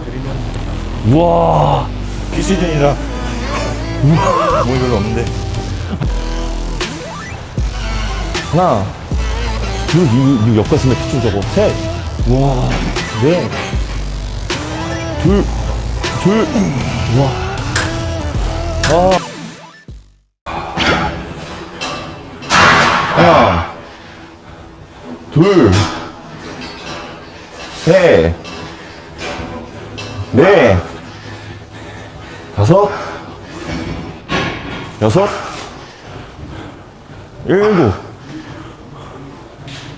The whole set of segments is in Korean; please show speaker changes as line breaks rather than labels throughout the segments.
드리면
우와.
비시즌이라. 몸이 별로 없는데.
하나. 둘 이거, 이거 엮었으면 피충 저거 셋. 우와. 넷둘둘. 우와. 아. 하나. 둘셋 넷, 다섯, 여섯, 일곱,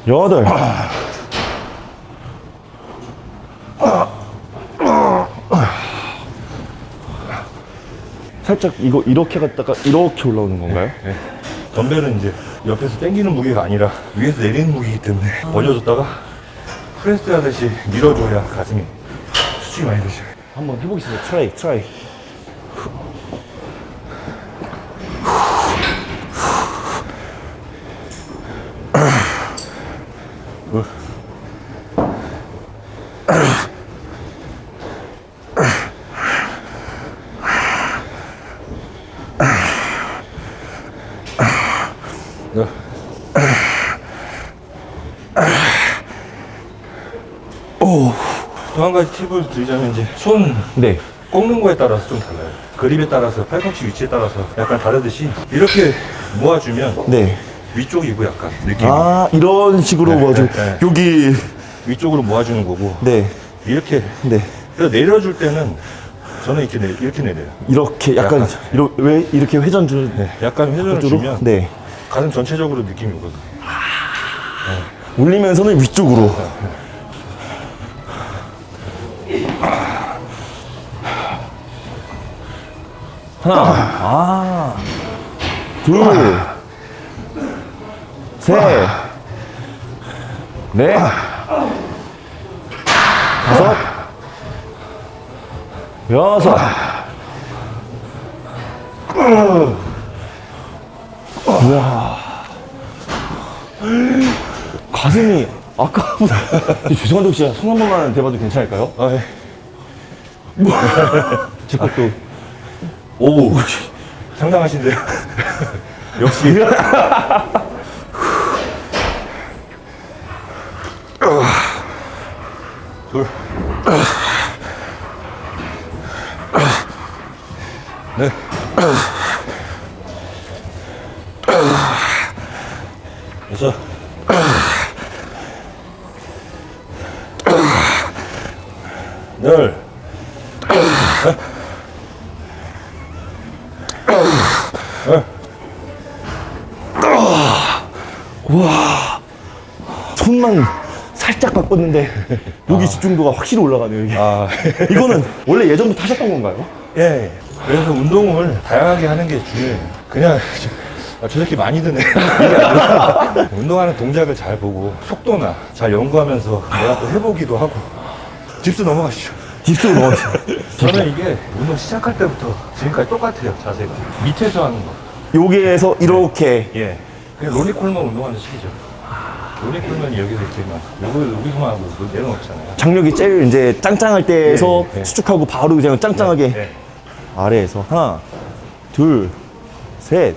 여덟, 살짝 이거 이렇게 갔다가 이렇게 올라오는 건가요?
네. 덤벨은 이제 옆에서 당기는 무게가 아니라 위에서 내리는 무게이기 때문에 벌려줬다가 프레스 하듯이 밀어줘야 가슴이 수축이 많이 되죠
한번 해보겠습니다.
Try, try. 가지 팁을 드리자면 이제 손
네.
꺾는 거에 따라서 좀 달라요 그립에 따라서 팔꿈치 위치에 따라서 약간 다르듯이 이렇게 모아주면
네.
위쪽이고 약간 느낌이
아, 이런 식으로
네,
모아주
네, 네.
여기.
위쪽으로 모아주는 거고
네.
이렇게
네.
그래서 내려줄 때는 저는 이렇게 내, 이렇게 내려요
이렇게 약간,
약간.
이러, 왜 이렇게 회전 주,
네, 약간 회전을
쪽으로?
주면
네.
가슴 전체적으로 느낌이 오거든요
올리면서는 위쪽으로. 하나, 아, 둘, 셋, 넷, 다섯, 여섯, 우와. 가슴이 아까보다 죄송한데 혹시 손 한 번만 대봐도 괜찮을까요?
아, 예.
제 것도
오 상당하신데요 역시 둘 넷. 여섯. 열.
손만 살짝 바꿨는데 여기 집중도가 확실히 올라가네요 이게.
아,
이거는 원래 예전부터 하셨던 건가요?
예. 그래서 운동을 다양하게 하는 게 중요해요. 그냥 아, 저 새끼 많이 드네. 운동하는 동작을 잘 보고 속도나 잘 연구하면서 내가 또 해보기도 하고 집수 넘어가시죠.
딥스로 넣었어요.
저는 이게 운동 시작할 때부터 지금까지 똑같아요 자세가 밑에서 하는 거.
여기에서 이렇게
예. 그냥 로니 콜만 운동하는 식이죠. 로니 콜만이 여기서 막 요거 여기서만 하고 내려놓잖아요.
장력이 제일 이제 짱짱할 때에서
예, 예.
수축하고 바로 그냥 짱짱하게
예.
아래에서 하나, 둘, 셋,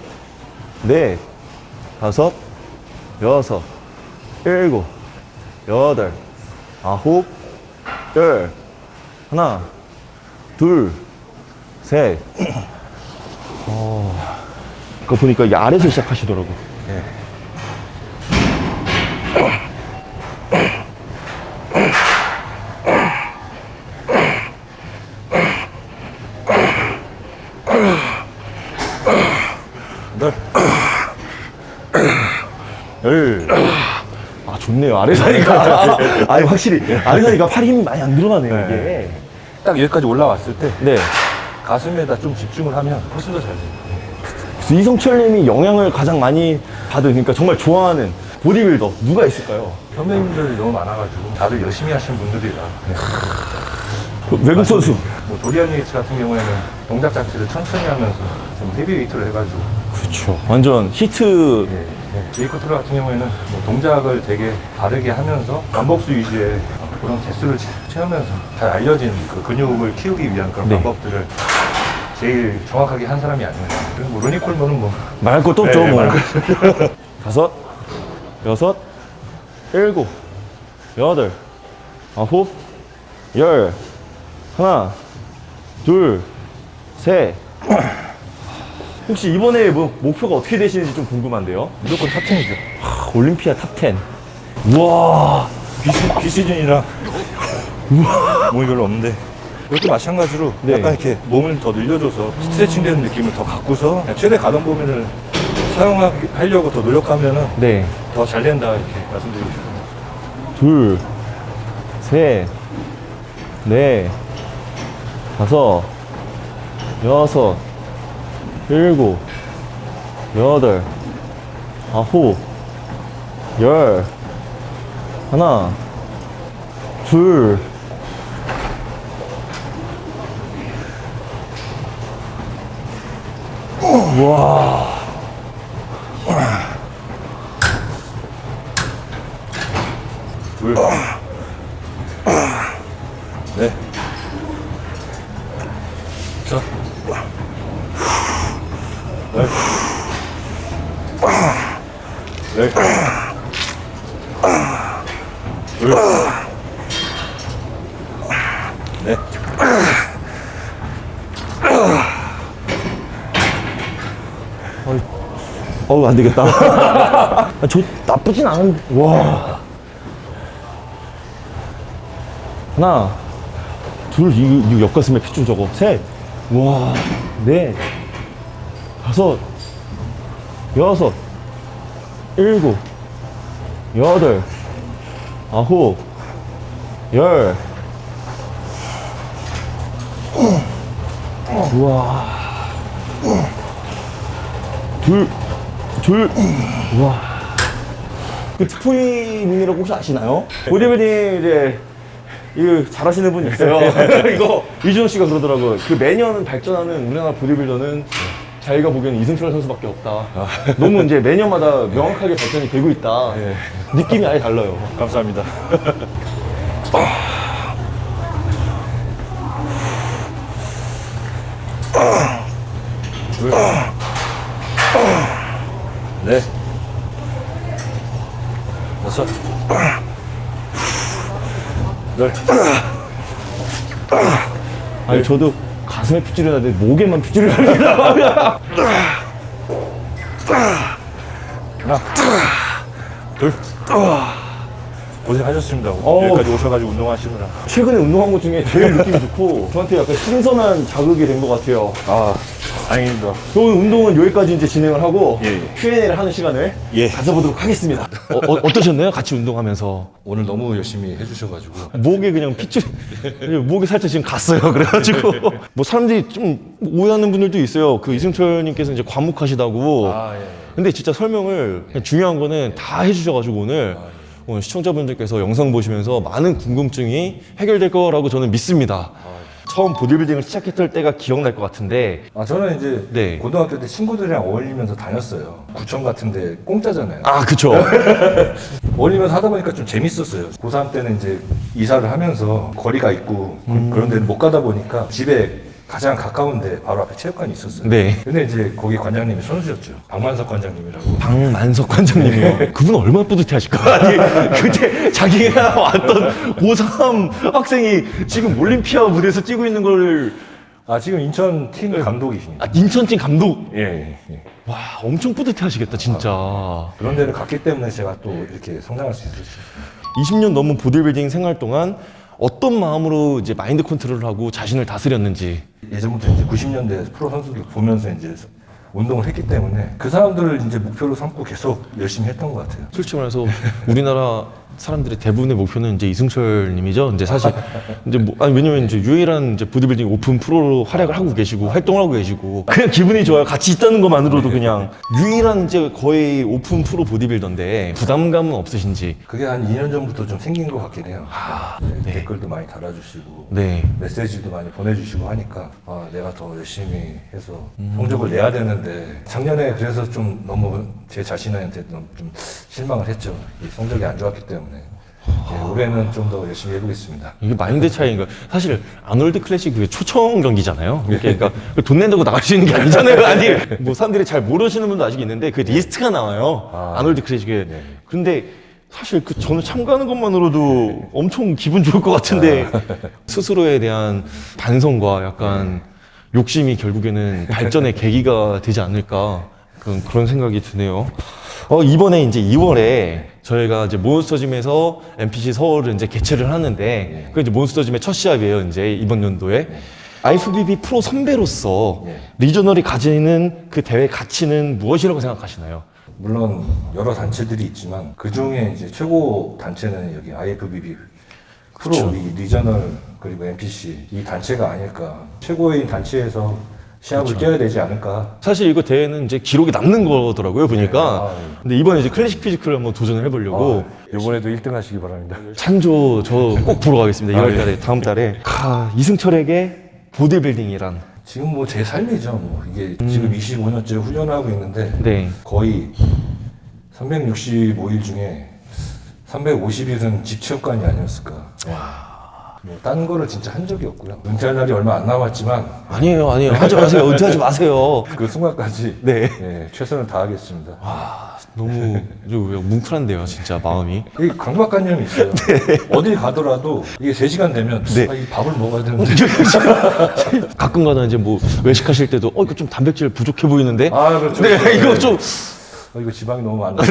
넷, 다섯, 여섯, 일곱, 여덟, 아홉, 열, 하나, 둘, 셋. 어, 그거 보니까 이 아래에서 시작하시더라고.
예. 널.
열. 아, 좋네요. 아래서 하니까. 아니, 확실히. 아래서 하니까 팔 힘이 많이 안 들어가네요, 이게.
딱 여기까지 올라왔을 때
네.
가슴에다 좀 집중을 하면 훨씬 더 잘 돼요.
이성철님이 영향을 가장 많이 받은, 그러니까 정말 좋아하는 보디빌더 누가 있을까요?
선배님들이 너무 많아가지고 다들 열심히 하시는 분들이라
그 외국 선수.
뭐 도리안 예이츠 같은 경우에는 동작 자체를 천천히 하면서 좀 heavy weight를 해가지고
그렇죠. 완전 히트.
예, 예. 제이 커틀러 같은 경우에는 뭐 동작을 되게 다르게 하면서 반복수 위주의 그런 개수를 채- 채우면서 잘 알려진 그 근육을 키우기 위한 그런
네.
방법들을 제일 정확하게 한 사람이 아니에요. 그리고 뭐 로니 콜먼은 뭐
말할 것도 없죠,
네,
뭐. 다섯, 여섯, 일곱, 여덟, 아홉, 열, 하나, 둘, 셋. 혹시 이번에 뭐 목표가 어떻게 되시는지 좀 궁금한데요?
무조건 top 10이죠.
아, 올림피아 top 10. 우와.
비시, 비시즌이라 몸이 별로 없는데 이것도 마찬가지로
네.
약간 이렇게 몸을 더 늘려줘서 스트레칭 되는 느낌을 더 갖고서 최대 가동 범위를 사용하려고 더 노력하면은
네.
더 잘 된다 이렇게 말씀드리고 싶습니다.
둘, 셋, 넷, 다섯, 여섯, 일곱, 여덟, 아홉, 열, 하나, 둘, 와.
둘, 넷, 자, 넷, 넷, 둘, 넷.
어우 안 되겠다. 아, 저 나쁘진 않은. 와. 하나, 둘, 이, 이 옆가슴에 핏줄 저거. 셋, 와, 넷, 다섯, 여섯, 일곱, 여덟, 아홉, 열. 우와. 둘, 둘, 우와. 그 트포이님이라고 혹시 아시나요? 보디빌딩 이제 이거 잘하시는 분 있어요. 이거 이준호 씨가 그러더라고요. 그 매년 발전하는 우리나라 보디빌더는 자기가 보기에는 이승철 선수밖에 없다. 너무 이제 매년마다 명확하게 발전이 되고 있다. 느낌이 아예 달라요.
감사합니다. 둘, 넷, 여섯, 열,
아니 저도 가슴에 핏줄이 나는데 목에만 핏줄이 납니다.
하나, 둘. 고생하셨습니다.
어우.
여기까지 오셔가지고 운동하시느라.
최근에 운동한 것 중에 제일 느낌이 좋고 저한테 약간 신선한 자극이 된 것 같아요.
아, 다행입니다.
저 오늘 운동은 여기까지 이제 진행을 하고
예, 예.
Q&A를 하는 시간을
예.
가져보도록 하겠습니다. 어, 어, 떠셨나요 같이 운동하면서
오늘 너무 열심히 해주셔가지고.
목에 그냥 핏줄 목에 살짝 지금 갔어요. 그래가지고 뭐 사람들이 좀 오해하는 분들도 있어요. 그 이승철님께서 이제 과묵하시다고.
아, 예.
근데 진짜 설명을 그냥 중요한 거는 다 해주셔가지고 오늘 오늘 시청자분들께서 영상 보시면서 많은 궁금증이 해결될 거라고 저는 믿습니다. 처음 보디빌딩을 시작했을 때가 기억날 것 같은데
아 저는 이제
네.
고등학교 때 친구들이랑 어울리면서 다녔어요. 구청 같은데 공짜잖아요.
아 그쵸
어울리면서 하다 보니까 좀 재밌었어요. 고3 때는 이제 이사를 하면서 거리가 있고 그- 그런 데는 못 가다 보니까 집에 가장 가까운데 바로 앞에 체육관이 있었어요.
네.
근데 이제 거기 관장님이 선수였죠. 박만석 관장님이라고.
박만석 관장님이요. 그분 얼마나 뿌듯해 하실까? 아니, 그때 자기가 왔던 고3 학생이 지금 올림피아 무대에서 뛰고 있는 걸,
아 지금 인천 팀 감독이십니다.
아, 인천 팀 감독.
예, 예, 예.
와, 엄청 뿌듯해 하시겠다, 진짜.
그런 데를 갔기 때문에 제가 또 이렇게 성장할 수 있었죠.
20년 넘은 보디빌딩 생활 동안 어떤 마음으로 이제 마인드 컨트롤을 하고 자신을 다스렸는지.
예전부터 이제 90년대 프로 선수들 보면서 이제 운동을 했기 때문에 그 사람들을 이제 목표로 삼고 계속 열심히 했던 것 같아요.
솔직히 말해서 우리나라 사람들의 대부분의 목표는 이제 이승철 님이죠. 이제 사실 이제 뭐 아니 왜냐면 이제 유일한 이제 보디빌딩 오픈 프로로 활약을 하고 계시고 활동을 하고 계시고 그냥 기분이 좋아요. 같이 있다는 것만으로도 그냥 유일한 이제 거의 오픈 프로 보디빌더인데 부담감은 없으신지.
그게 한 2년 전부터 좀 생긴 것 같긴 해요. 네, 댓글도 많이 달아주시고
네.
메시지도 많이 보내주시고 하니까 아, 내가 더 열심히 해서 성적을 내야 되는데 작년에 그래서 좀 너무 제 자신한테 좀 실망을 했죠. 이 성적이 안 좋았기 때문에 예, 올해는 좀 더 열심히 해보겠습니다.
이게 마인드 차이인가? 사실 아놀드 클래식 그 초청 경기잖아요. 그러니까 돈 낸다고 나갈 수 있는 게 아니잖아요. 아니 뭐 사람들이 잘 모르시는 분도 아직 있는데 그 리스트가 나와요. 아놀드 클래식에. 근데 사실 그 저는 참가하는 것만으로도 엄청 기분 좋을 것 같은데 스스로에 대한 반성과 약간 욕심이 결국에는 발전의 계기가 되지 않을까 그런, 그런 생각이 드네요. 어, 이번에 이제 2월에 저희가 이제 몬스터짐에서 NPC 서울을 이제 개최를 하는데 그 이제 몬스터짐의 첫 시합이에요. 이제 이번 연도에. IFBB 프로 선배로서 regional이 가지는 그 대회 가치는 무엇이라고 생각하시나요?
물론 여러 단체들이 있지만 그 중에 이제 최고 단체는 여기 IFBB 프로. 이 regional 그리고 NPC 이 단체가 아닐까 최고의 단체에서 시합을 뛰어야 되지 않을까
사실 이거 대회는 이제 기록이 남는 거더라고요 보니까.
네, 아,
근데 이번에 이제 classic physique를 한번 도전을 해보려고
이번에도 1등 하시기 바랍니다.
찬조 저 꼭 보러 가겠습니다.
아,
2월 달에 다음 달에. 하, 이승철에게 보디빌딩이란.
지금 뭐 제 삶이죠. 뭐 이게 지금 25년째 훈련하고 있는데
네.
거의 365일 중에 350일은 집 체육관이 아니었을까. 뭐, 딴 거를 진짜 한 적이 없고요. 은퇴할 날이 얼마 안 남았지만
아니에요, 아니에요. 하지 마세요. 은퇴하지 마세요.
그 순간까지
네.
예, 최선을 다하겠습니다.
아, 너무 좀 뭉클한데요, 진짜 마음이.
이 강박관념이 있어요. 어딜 가더라도 이게 3시간 되면
네.
아, 이 밥을 먹어야 되는데
가끔가다 이제 뭐 외식하실 때도 어 이거 좀 단백질 부족해 보이는데.
아 그렇죠.
네,
그렇죠.
이거 좀
어, 이거 지방이 너무 많네.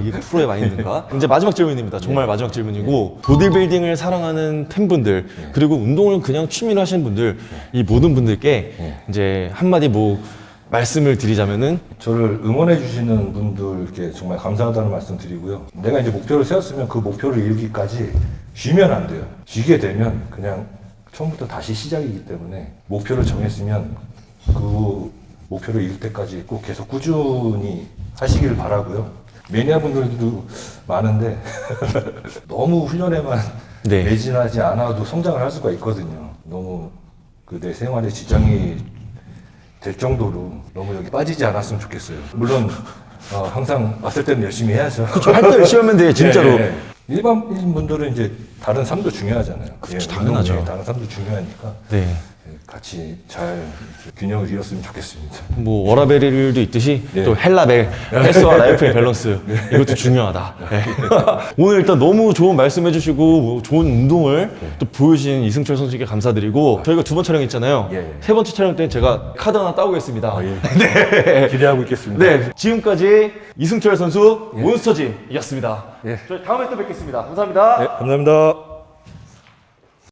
이게 프로의 마인드인가? 이제 마지막 질문입니다. 정말 마지막 질문이고 보디빌딩을 사랑하는 팬분들 그리고 운동을 그냥 취미로 하시는 분들 이 모든 분들께 이제 한마디 뭐 말씀을 드리자면은
저를 응원해 주시는 분들께 정말 감사하다는 말씀 드리고요. 내가 이제 목표를 세웠으면 그 목표를 이루기까지 쉬면 안 돼요. 쉬게 되면 그냥 처음부터 다시 시작이기 때문에 목표를 정했으면 그 목표를 이룰 때까지 꼭 계속 꾸준히 하시길 바라고요. 매니아 분들도 많은데 너무 훈련에만
네.
매진하지 않아도 성장을 할 수가 있거든요. 너무 그 내 생활에 지장이 될 정도로 너무 여기 빠지지 않았으면 좋겠어요. 물론 어, 항상 왔을 때는 열심히 해야죠.
할때 열심히 하면 돼요, 진짜로.
예, 예. 일반인 분들은 이제 다른 삶도 중요하잖아요.
그렇죠,
예,
당연하죠.
다른 삶도 중요하니까
네.
예, 같이 잘 균형을 이뤘으면 좋겠습니다.
뭐 워라밸도 있듯이
네.
또 헬라밸 헬스와 라이프의 밸런스 이것도 중요하다. 네. 오늘 일단 너무 좋은 말씀 해주시고 뭐 좋은 운동을 또 보여주신 이승철 선수에게 감사드리고 저희가 두 번 촬영 했잖아요.
예, 예.
세 번째 촬영 때는 제가 카드 하나 따오겠습니다.
기대하고 있겠습니다.
네, 지금까지 이승철 선수.
예.
저희 다음에 또 뵙겠습니다. 감사합니다.
네, 감사합니다.